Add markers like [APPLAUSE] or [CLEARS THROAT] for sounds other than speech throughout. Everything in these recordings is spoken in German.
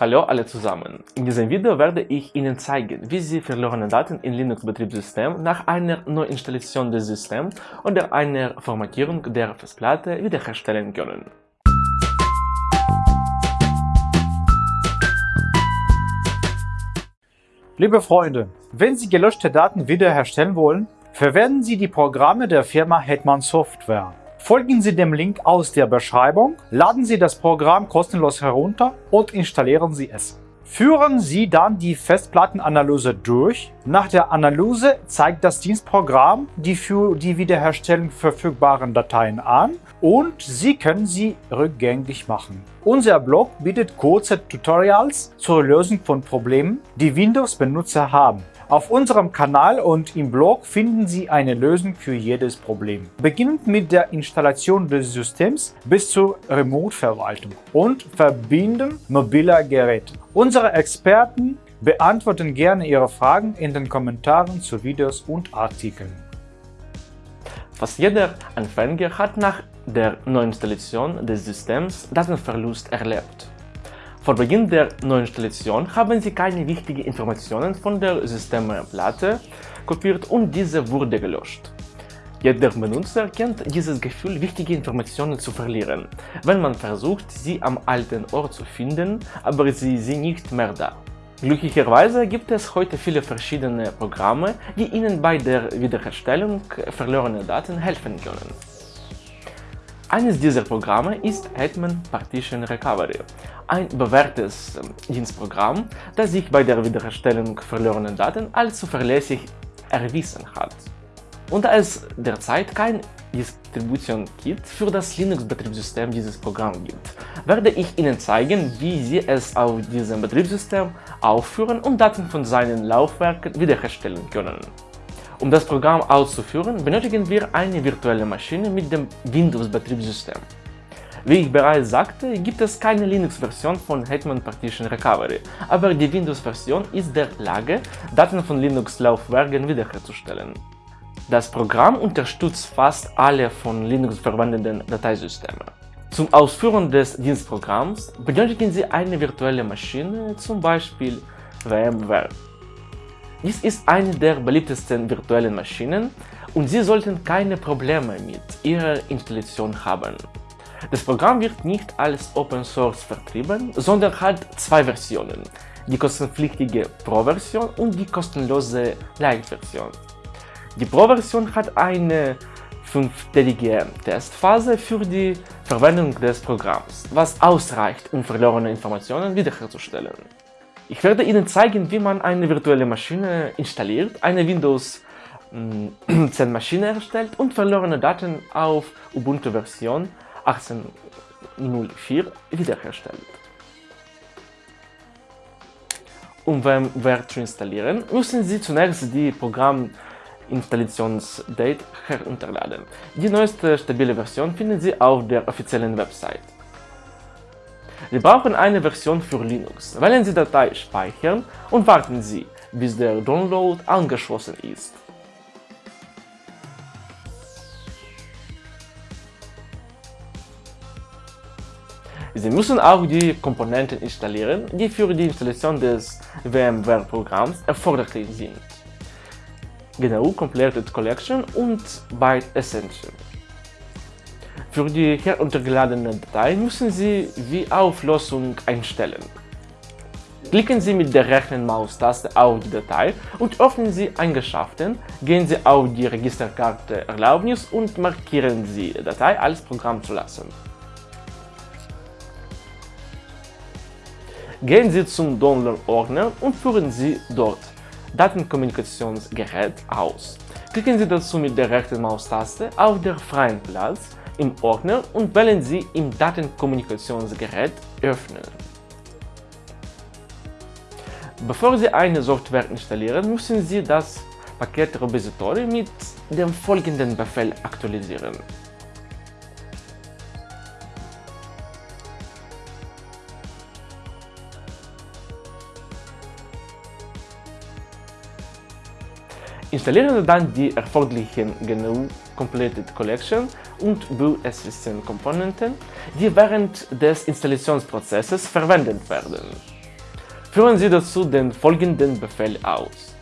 Hallo alle zusammen! In diesem Video werde ich Ihnen zeigen, wie Sie verlorene Daten in Linux-Betriebssystem nach einer Neuinstallation des Systems oder einer Formatierung der Festplatte wiederherstellen können. Liebe Freunde, wenn Sie gelöschte Daten wiederherstellen wollen, verwenden Sie die Programme der Firma Hetman Software. Folgen Sie dem Link aus der Beschreibung, laden Sie das Programm kostenlos herunter und installieren Sie es. Führen Sie dann die Festplattenanalyse durch. Nach der Analyse zeigt das Dienstprogramm die für die Wiederherstellung verfügbaren Dateien an und Sie können sie rückgängig machen. Unser Blog bietet kurze Tutorials zur Lösung von Problemen, die Windows-Benutzer haben. Auf unserem Kanal und im Blog finden Sie eine Lösung für jedes Problem. Beginnend mit der Installation des Systems bis zur Remote-Verwaltung und Verbinden mobiler Geräte. Unsere Experten beantworten gerne Ihre Fragen in den Kommentaren zu Videos und Artikeln. Fast jeder Anfänger hat nach der Neuinstallation des Systems Datenverlust erlebt. Vor Beginn der Neuinstallation haben Sie keine wichtigen Informationen von der Systemplatte kopiert und diese wurde gelöscht. Jeder Benutzer kennt dieses Gefühl, wichtige Informationen zu verlieren, wenn man versucht, sie am alten Ort zu finden, aber sie sind nicht mehr da. Glücklicherweise gibt es heute viele verschiedene Programme, die Ihnen bei der Wiederherstellung verlorener Daten helfen können. Eines dieser Programme ist Hetman Partition Recovery, ein bewährtes ähm, Dienstprogramm, das sich bei der Wiederherstellung verlorener Daten als zuverlässig erwiesen hat. Und da es derzeit kein Distribution-Kit für das Linux-Betriebssystem dieses Programm gibt, werde ich Ihnen zeigen, wie Sie es auf diesem Betriebssystem aufführen und Daten von seinen Laufwerken wiederherstellen können. Um das Programm auszuführen, benötigen wir eine virtuelle Maschine mit dem Windows-Betriebssystem. Wie ich bereits sagte, gibt es keine Linux-Version von Hetman Partition Recovery, aber die Windows-Version ist der Lage, Daten von Linux-Laufwerken wiederherzustellen. Das Programm unterstützt fast alle von Linux verwendeten Dateisysteme. Zum Ausführen des Dienstprogramms benötigen Sie eine virtuelle Maschine, zum Beispiel VMware. Dies ist eine der beliebtesten virtuellen Maschinen und Sie sollten keine Probleme mit ihrer Installation haben. Das Programm wird nicht als Open Source vertrieben, sondern hat zwei Versionen, die kostenpflichtige Pro-Version und die kostenlose Lite-Version. Die Pro-Version hat eine fünftägige Testphase für die Verwendung des Programms, was ausreicht, um verlorene Informationen wiederherzustellen. Ich werde Ihnen zeigen, wie man eine virtuelle Maschine installiert, eine Windows 10 mm, [CLEARS THROAT] Maschine erstellt und verlorene Daten auf Ubuntu Version 18.04 wiederherstellt. Um VMware zu installieren, müssen Sie zunächst die Programminstallationsdate herunterladen. Die neueste stabile Version finden Sie auf der offiziellen Website. Sie brauchen eine Version für Linux. Wählen Sie Datei Speichern und warten Sie, bis der Download angeschlossen ist. Sie müssen auch die Komponenten installieren, die für die Installation des VMware-Programms erforderlich sind. GNU Completed Collection und Byte Essential. Für die heruntergeladene Datei müssen Sie die Auflösung einstellen. Klicken Sie mit der rechten Maustaste auf die Datei und öffnen Sie Eigenschaften, gehen Sie auf die Registerkarte Erlaubnis und markieren Sie die Datei als Programm zu lassen. Gehen Sie zum Download-Ordner und führen Sie dort Datenkommunikationsgerät aus. Klicken Sie dazu mit der rechten Maustaste auf der freien Platz im Ordner und wählen Sie im Datenkommunikationsgerät Öffnen. Bevor Sie eine Software installieren, müssen Sie das Paket Repository mit dem folgenden Befehl aktualisieren. Installieren Sie dann die erforderlichen GNU Completed Collection und BUSSN Komponenten, die während des Installationsprozesses verwendet werden. Führen Sie dazu den folgenden Befehl aus.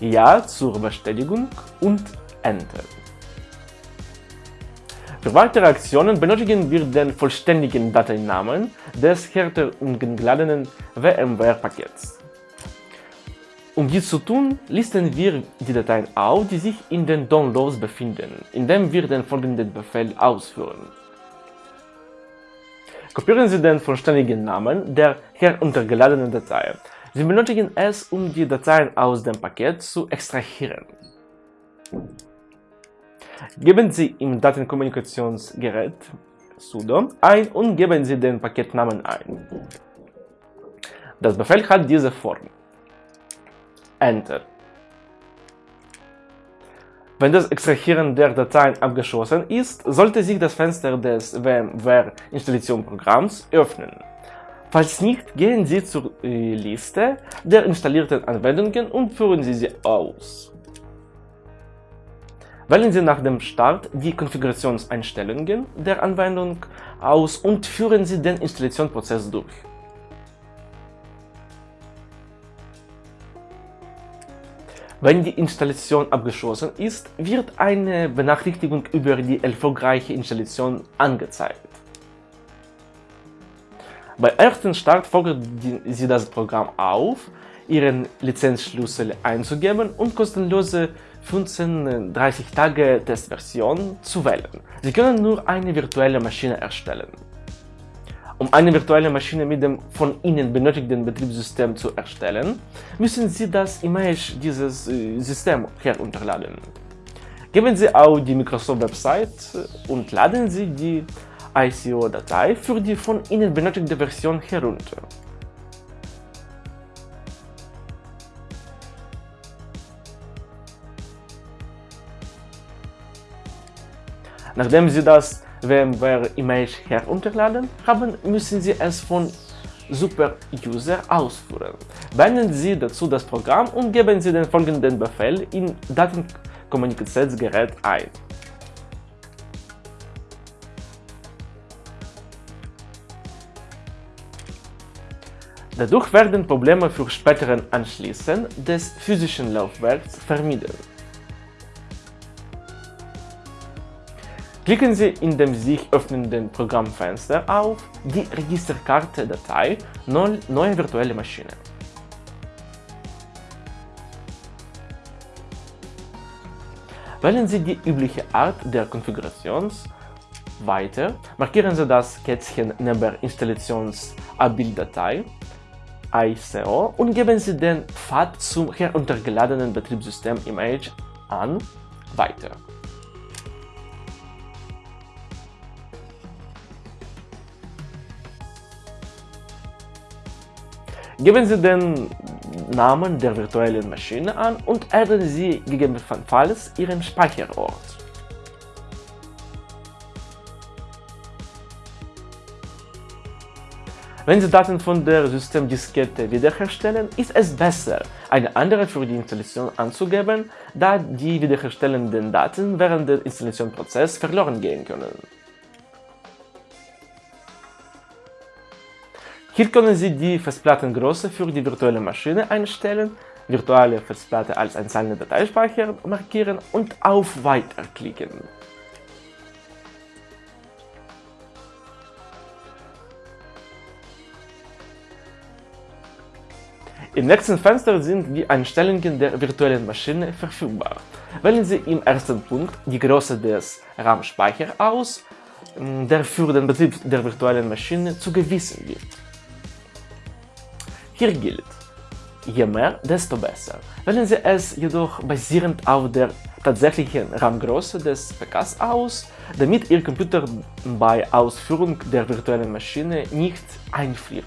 Ja zur Bestätigung und Enter. Für weitere Aktionen benötigen wir den vollständigen Dateinamen des heruntergeladenen VMware-Pakets. Um dies zu tun, listen wir die Dateien auf, die sich in den Downloads befinden, indem wir den folgenden Befehl ausführen. Kopieren Sie den vollständigen Namen der heruntergeladenen Datei. Sie benötigen es, um die Dateien aus dem Paket zu extrahieren. Geben Sie im Datenkommunikationsgerät sudo ein und geben Sie den Paketnamen ein. Das Befehl hat diese Form. Enter. Wenn das Extrahieren der Dateien abgeschlossen ist, sollte sich das Fenster des VMware Installationsprogramms öffnen. Falls nicht, gehen Sie zur Liste der installierten Anwendungen und führen Sie sie aus. Wählen Sie nach dem Start die Konfigurationseinstellungen der Anwendung aus und führen Sie den Installationsprozess durch. Wenn die Installation abgeschlossen ist, wird eine Benachrichtigung über die erfolgreiche Installation angezeigt. Bei ersten Start fordern Sie das Programm auf, Ihren Lizenzschlüssel einzugeben und kostenlose 15 30 Tage Testversion zu wählen. Sie können nur eine virtuelle Maschine erstellen. Um eine virtuelle Maschine mit dem von Ihnen benötigten Betriebssystem zu erstellen, müssen Sie das Image dieses äh, Systems herunterladen. Geben Sie auf die Microsoft-Website und laden Sie die ICO-Datei für die von Ihnen benötigte Version herunter. Nachdem Sie das VMware-Image herunterladen haben, müssen Sie es von Super-User ausführen. Beenden Sie dazu das Programm und geben Sie den folgenden Befehl in Datenkommunikationsgerät ein. Dadurch werden Probleme für späteren Anschließen des physischen Laufwerks vermieden. Klicken Sie in dem sich öffnenden Programmfenster auf die Registerkarte-Datei Neue virtuelle Maschine. Wählen Sie die übliche Art der Konfiguration weiter, markieren Sie das Kätzchen neben Installations-Abbilddatei ICO und geben Sie den Pfad zum heruntergeladenen Betriebssystem-Image an Weiter. Geben Sie den Namen der virtuellen Maschine an und adden Sie gegebenenfalls Ihren Speicherort. Wenn Sie Daten von der Systemdiskette wiederherstellen, ist es besser, eine andere für die Installation anzugeben, da die wiederherstellenden Daten während des Installationsprozesses verloren gehen können. Hier können Sie die Festplattengröße für die virtuelle Maschine einstellen, virtuelle Festplatte als einzelne Dateispeicher markieren und auf Weiter klicken. Im nächsten Fenster sind die Einstellungen der virtuellen Maschine verfügbar. Wählen Sie im ersten Punkt die Größe des RAM-Speichers aus, der für den Betrieb der virtuellen Maschine zugewiesen wird. Hier gilt, je mehr, desto besser. Wählen Sie es jedoch basierend auf der tatsächlichen RAM-Größe des PKs aus, damit Ihr Computer bei Ausführung der virtuellen Maschine nicht einfriert.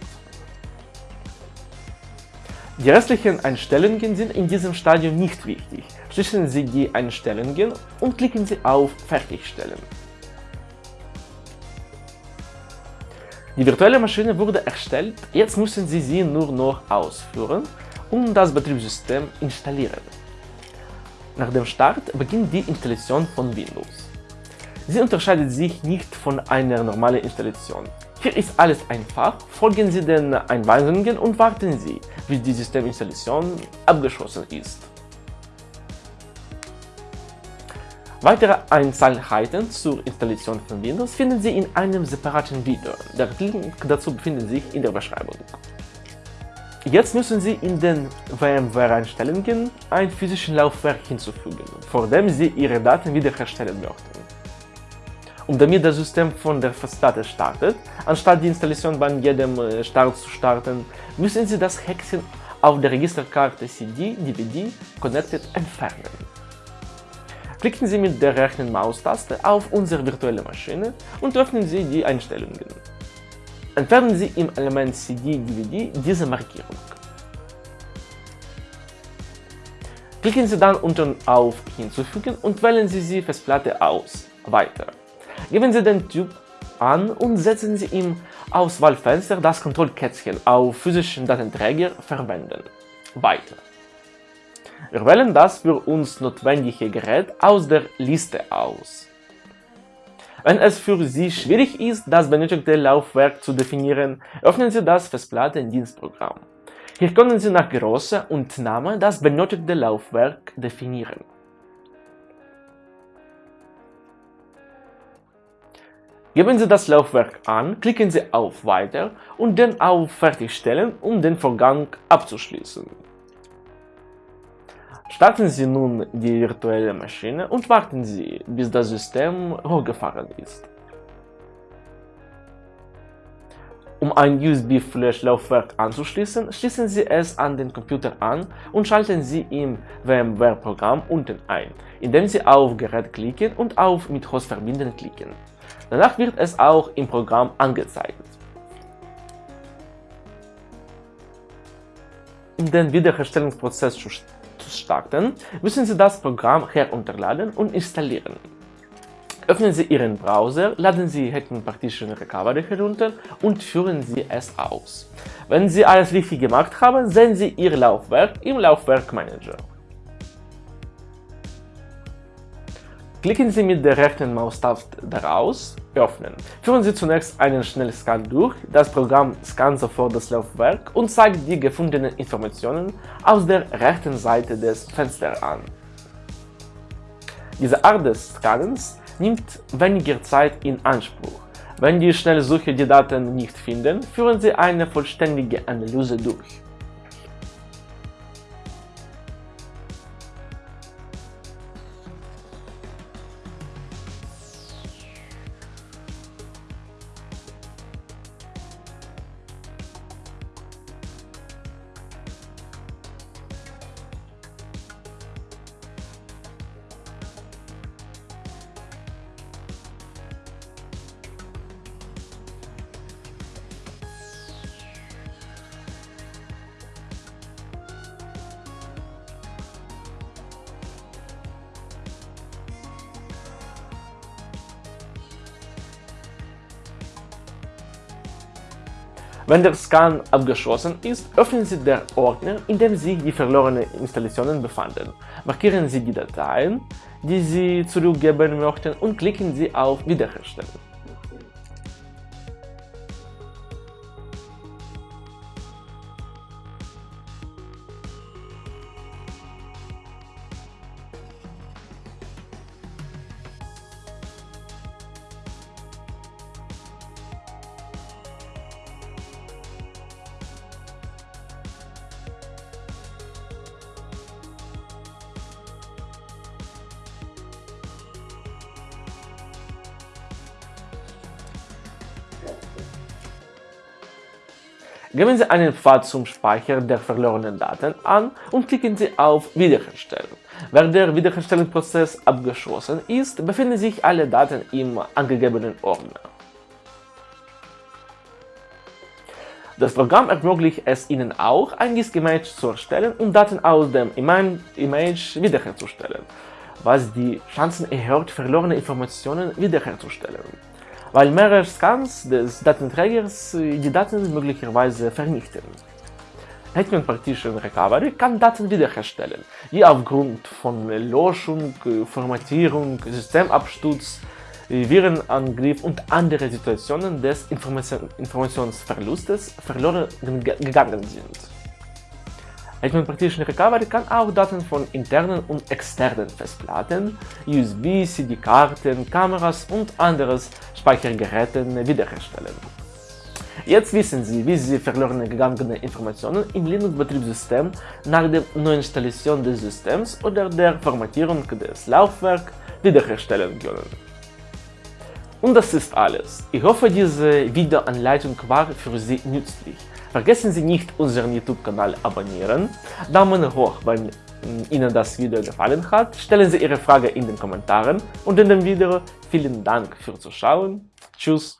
Die restlichen Einstellungen sind in diesem Stadium nicht wichtig. Schließen Sie die Einstellungen und klicken Sie auf Fertigstellen. Die virtuelle Maschine wurde erstellt, jetzt müssen Sie sie nur noch ausführen und das Betriebssystem installieren. Nach dem Start beginnt die Installation von Windows. Sie unterscheidet sich nicht von einer normalen Installation. Hier ist alles einfach, folgen Sie den Einweisungen und warten Sie, bis die Systeminstallation abgeschlossen ist. Weitere Einzelheiten zur Installation von Windows finden Sie in einem separaten Video. Der Link dazu befindet sich in der Beschreibung. Jetzt müssen Sie in den VMware-Einstellungen ein physisches Laufwerk hinzufügen, vor dem Sie Ihre Daten wiederherstellen möchten. Und damit das System von der Festplatte startet, anstatt die Installation bei jedem äh, Start zu starten, müssen Sie das Häkchen auf der Registerkarte CD, DVD, Connected entfernen. Klicken Sie mit der rechten Maustaste auf unsere virtuelle Maschine und öffnen Sie die Einstellungen. Entfernen Sie im Element CD-DVD diese Markierung. Klicken Sie dann unten auf Hinzufügen und wählen Sie die Festplatte aus. Weiter. Geben Sie den Typ an und setzen Sie im Auswahlfenster das Kontrollkätzchen auf physischen Datenträger verwenden. Weiter. Wir wählen das für uns notwendige Gerät aus der Liste aus. Wenn es für Sie schwierig ist, das benötigte Laufwerk zu definieren, öffnen Sie das Festplatten-Dienstprogramm. Hier können Sie nach Größe und Name das benötigte Laufwerk definieren. Geben Sie das Laufwerk an, klicken Sie auf Weiter und dann auf Fertigstellen, um den Vorgang abzuschließen. Starten Sie nun die virtuelle Maschine und warten Sie, bis das System hochgefahren ist. Um ein USB-Flash-Laufwerk anzuschließen, schließen Sie es an den Computer an und schalten Sie im VMware-Programm unten ein, indem Sie auf Gerät klicken und auf Mit Host verbinden klicken. Danach wird es auch im Programm angezeigt. Um den Wiederherstellungsprozess zu starten, müssen Sie das Programm herunterladen und installieren. Öffnen Sie Ihren Browser, laden Sie Hetman Partition Recovery herunter und führen Sie es aus. Wenn Sie alles richtig gemacht haben, sehen Sie Ihr Laufwerk im Laufwerk Klicken Sie mit der rechten Maustaste daraus, öffnen. Führen Sie zunächst einen Schnellscan durch, das Programm scannt sofort das Laufwerk und zeigt die gefundenen Informationen aus der rechten Seite des Fensters an. Diese Art des Scannens nimmt weniger Zeit in Anspruch. Wenn die Schnellsuche die Daten nicht finden, führen Sie eine vollständige Analyse durch. Wenn der Scan abgeschlossen ist, öffnen Sie den Ordner, in dem sich die verlorenen Installationen befanden. Markieren Sie die Dateien, die Sie zurückgeben möchten und klicken Sie auf Wiederherstellen. Geben Sie einen Pfad zum Speicher der verlorenen Daten an und klicken Sie auf Wiederherstellen. Wenn der Wiederherstellungsprozess abgeschlossen ist, befinden sich alle Daten im angegebenen Ordner. Das Programm ermöglicht es Ihnen auch, ein GIS-Image zu erstellen und Daten aus dem Image wiederherzustellen, was die Chancen erhöht, verlorene Informationen wiederherzustellen weil mehrere Scans des Datenträgers die Daten möglicherweise vernichten. Hetman Partition Recovery kann Daten wiederherstellen, die aufgrund von Löschung, Formatierung, Systemabsturz, wie Virenangriff und andere Situationen des Information Informationsverlustes verloren gegangen sind. Hetman Partition Recovery kann auch Daten von internen und externen Festplatten, USB, CD-Karten, Kameras und anderes Speichergeräten wiederherstellen. Jetzt wissen Sie, wie Sie verloren gegangene Informationen im Linux-Betriebssystem nach der Neuinstallation des Systems oder der Formatierung des Laufwerks wiederherstellen können. Und das ist alles. Ich hoffe, diese Videoanleitung war für Sie nützlich. Vergessen Sie nicht, unseren YouTube-Kanal abonnieren, Daumen hoch, wenn Ihnen das Video gefallen hat, stellen Sie Ihre Frage in den Kommentaren und in dem Video vielen Dank fürs Zuschauen. Tschüss!